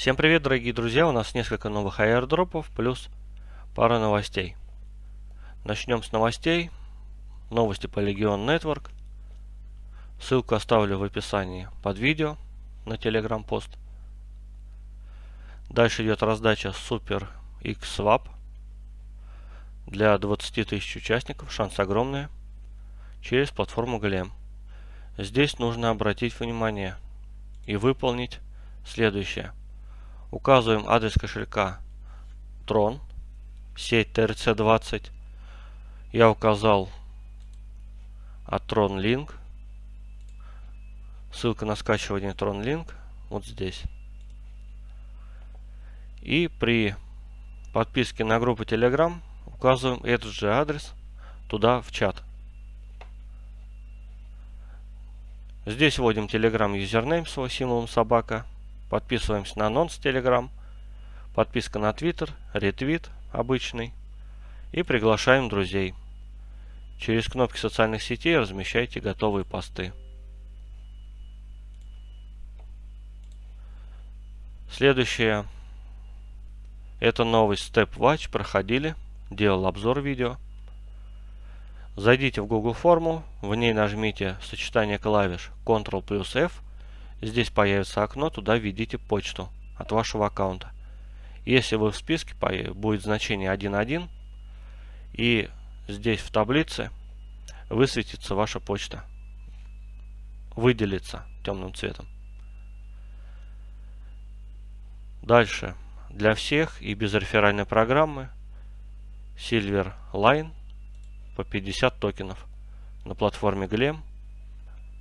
Всем привет, дорогие друзья! У нас несколько новых аирдропов плюс пара новостей. Начнем с новостей. Новости по Legion Network. Ссылку оставлю в описании под видео на Telegram пост. Дальше идет раздача Super X Swap для 20 тысяч участников. Шанс огромный. Через платформу Glem. Здесь нужно обратить внимание и выполнить следующее. Указываем адрес кошелька Tron, сеть TRC20. Я указал от Tron Link. Ссылка на скачивание Tron Link вот здесь. И при подписке на группу Telegram указываем этот же адрес туда в чат. Здесь вводим Telegram юзернейм свой символом собака. Подписываемся на анонс Telegram. Подписка на Twitter, ретвит обычный. И приглашаем друзей. Через кнопки социальных сетей размещайте готовые посты. Следующее. Это новость Step Watch. Проходили. Делал обзор видео. Зайдите в Google форму. В ней нажмите сочетание клавиш Ctrl плюс F Здесь появится окно, туда введите почту от вашего аккаунта. Если вы в списке, будет значение 1.1. И здесь в таблице высветится ваша почта. Выделится темным цветом. Дальше. Для всех и без реферальной программы Silver Line по 50 токенов на платформе Glem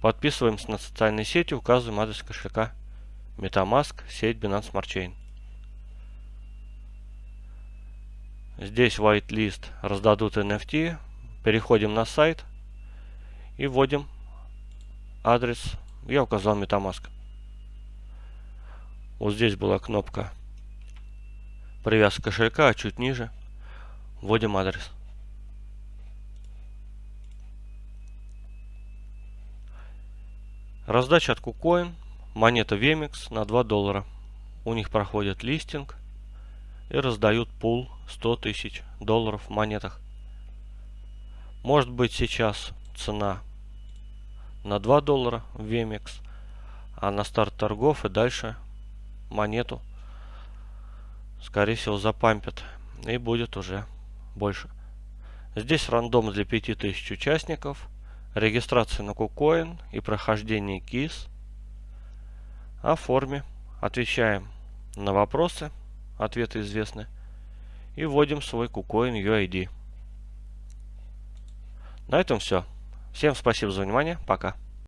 Подписываемся на социальные сети, указываем адрес кошелька MetaMask, сеть Binance Smart Chain. Здесь whitelist раздадут NFT. Переходим на сайт и вводим адрес. Я указал MetaMask. Вот здесь была кнопка привязка кошелька, а чуть ниже вводим адрес. Раздача от KuCoin. Монета VMX на 2 доллара. У них проходит листинг и раздают пул 100 тысяч долларов в монетах. Может быть сейчас цена на 2 доллара в VMX, а на старт торгов и дальше монету скорее всего запампят и будет уже больше. Здесь рандом для 5000 участников – регистрация на KuCoin и прохождение КИС. О форме. Отвечаем на вопросы, ответы известны. И вводим свой KuCoin UID. На этом все. Всем спасибо за внимание. Пока.